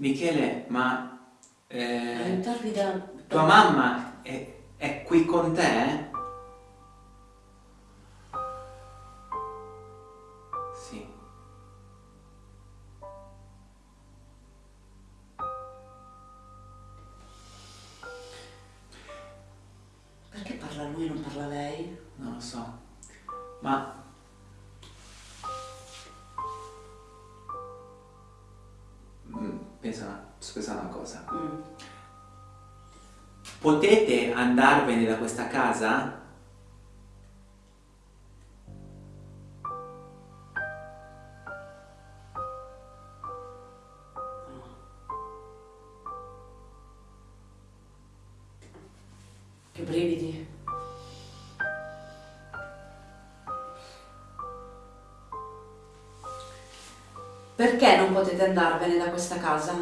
Michele, ma eh, da... tua mamma è, è qui con te? Sì. Perché parla lui e non parla lei? Non lo so, ma pensa, scusa una cosa. Mm. Potete andarvene da questa casa? Che brividi. Perché non potete andarvene da questa casa?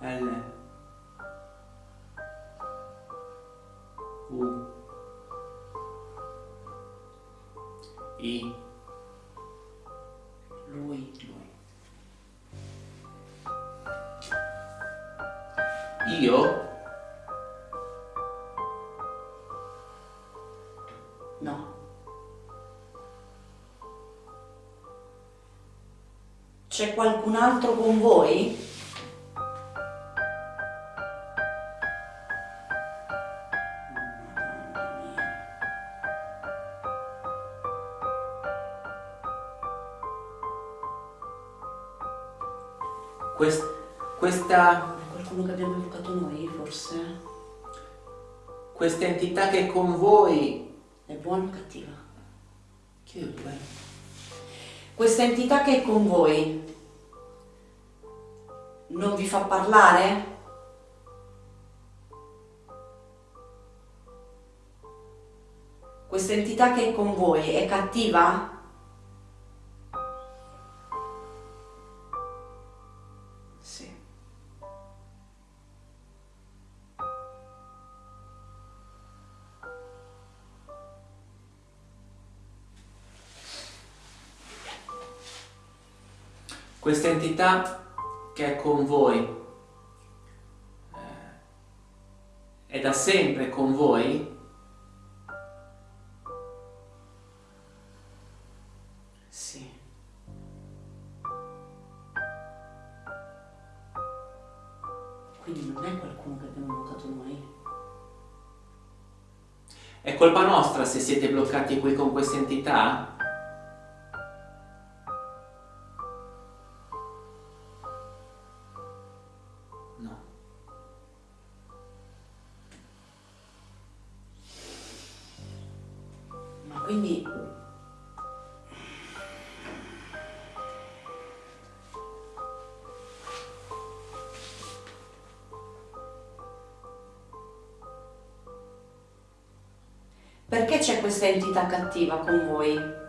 L. U. I. Lui Lui. Io qualcun altro con voi? Quest, questa... Qualcuno che abbiamo educato noi, forse? Questa entità che è con voi è buona o cattiva? Che due? Questa entità che è con voi non vi fa parlare? Questa entità che è con voi è cattiva? Questa entità che è con voi eh, è da sempre con voi? Sì. Quindi non è qualcuno che abbiamo invocato noi? È colpa nostra se siete bloccati qui con questa entità? No. Ma quindi... Perché c'è questa entità cattiva con voi?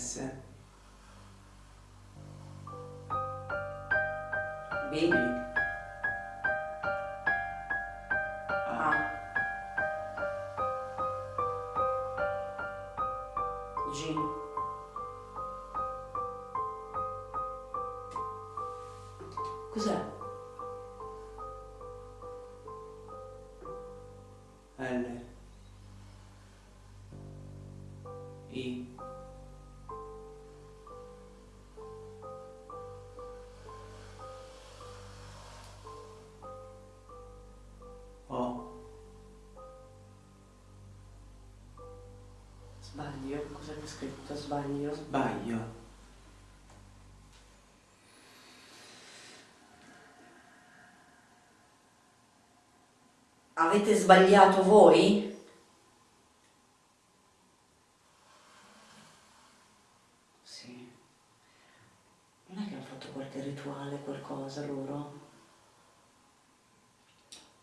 S. B, A. A, G, cos'è? L. I. Sbaglio, cos'è che è scritto? Sbaglio. Sbaglio. Avete sbagliato voi? Sì. Non è che hanno fatto qualche rituale, qualcosa loro?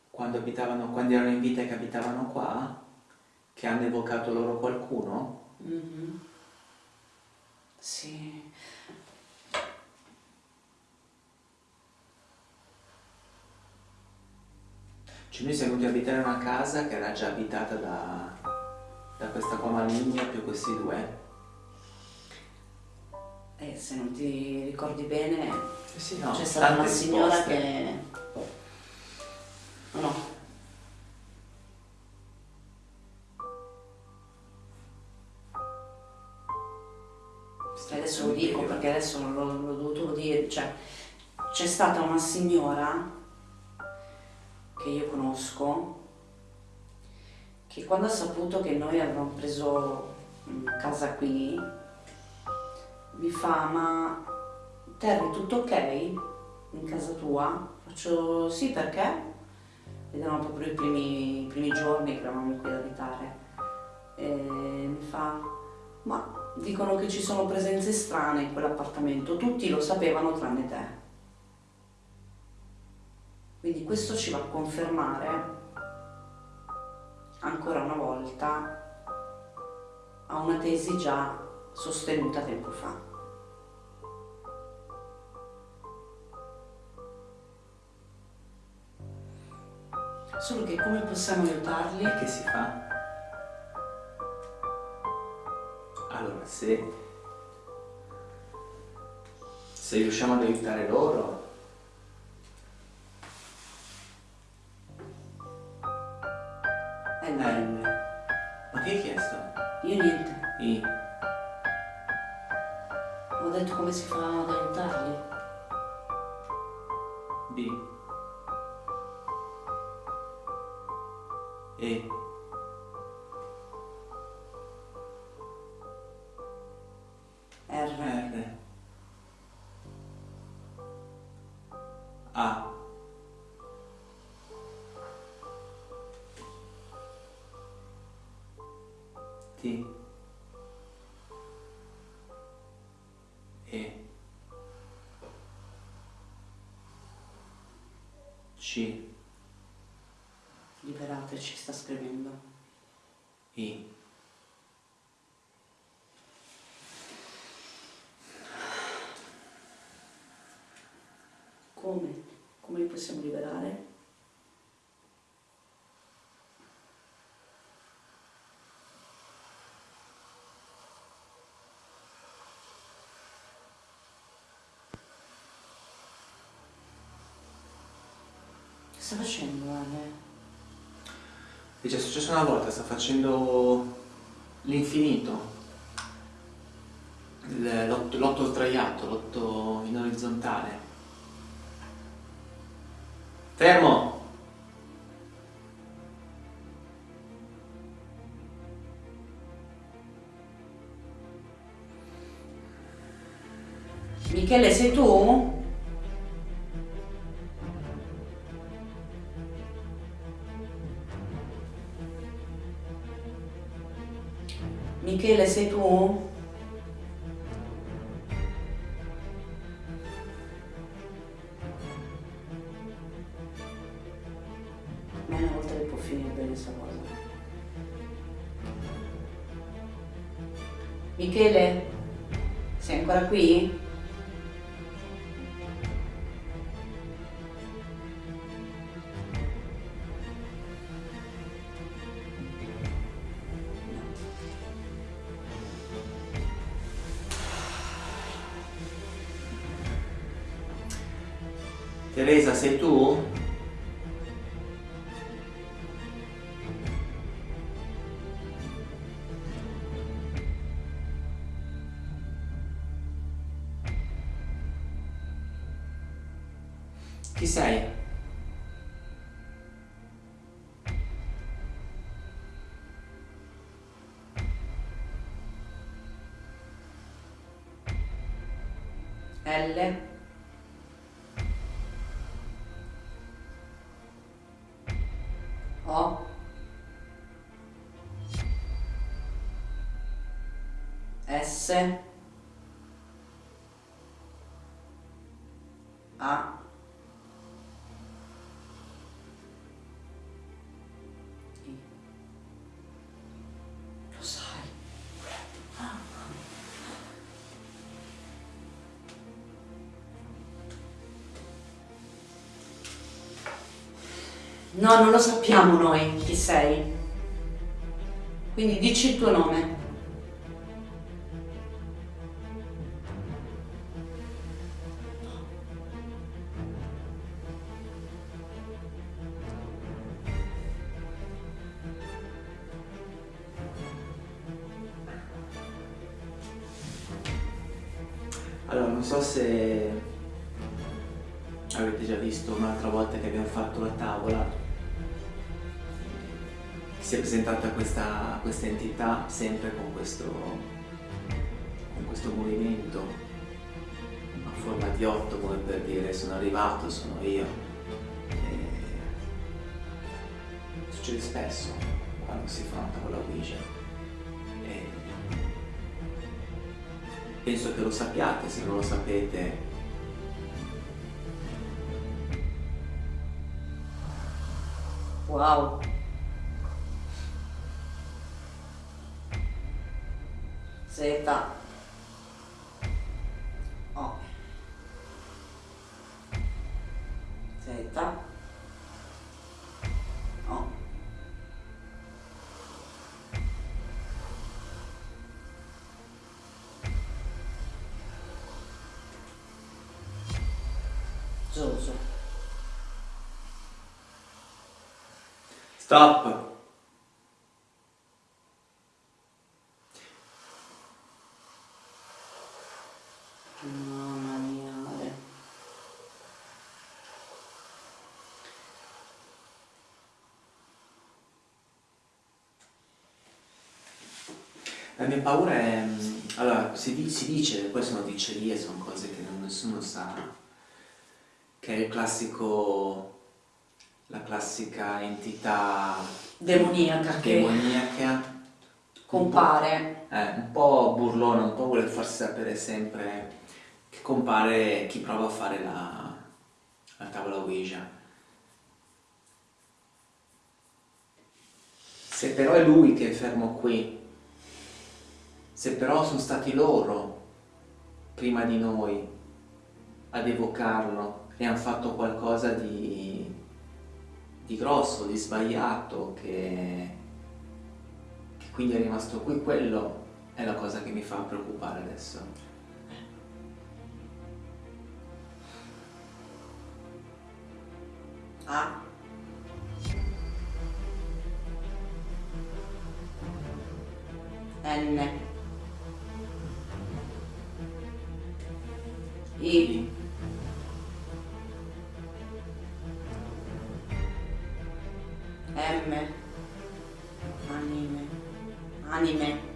Quando abitavano, quando erano in vita e che abitavano qua, che hanno evocato loro qualcuno? Mhm. Sì. Cioè noi siamo venuti a abitare in una casa che era già abitata da, da questa qua maligna più questi due. E se non ti ricordi bene, Eh sì, no, c'è stata una signora risposte. che... No. L'ho, dovuto dire, cioè c'è stata una signora che io conosco che quando ha saputo che noi avevamo preso mm, casa qui mi fa ma Terry tutto ok in casa tua? Faccio sì perché? Ed erano proprio i primi, i primi giorni che eravamo qui ad abitare e mi fa ma dicono che ci sono presenze strane in quell'appartamento, tutti lo sapevano tranne te. Quindi questo ci va a confermare ancora una volta a una tesi già sostenuta tempo fa. Solo che come possiamo aiutarli? Che si fa? Allora, se, se riusciamo ad aiutare loro, C. Liberateci, sta scrivendo. I. Come? Come li possiamo liberare? Che sta facendo Ale? È già successo una volta, sta facendo l'infinito. L'otto sdraiato, l'otto in orizzontale. Fermo! Michele, sei tu? Michele, sei tu? Teresa, sei tu? Chi sei? S. A. No, non lo sappiamo noi chi sei. Quindi dici il tuo nome. Allora, non so se avete già visto un'altra volta che abbiamo fatto la tavola, si è presentata questa, questa entità sempre con questo, con questo movimento a forma di otto come per dire sono arrivato, sono io. E succede spesso quando si fa una tavola Ouija. Penso che lo sappiate, se non lo sapete Wow. Z. Zoso. Stop! Mamma mia. Ale. La mia paura è... mm, Allora, si, si dice, poi sono dicerie, sono cose che non- nessuno sa, che è il classico... la classica entità Demoniaca che demoniaca, compare. eh, un po' burlona, un po' vuole farsi sapere sempre che compare chi prova a fare la, la tavola Ouija. Se però è lui che è fermo qui, se però sono stati loro, prima di noi, ad evocarlo e hanno fatto qualcosa di, di grosso, di sbagliato, che, che quindi è rimasto qui, quello è la cosa che mi fa preoccupare adesso. M. Anime. Anime.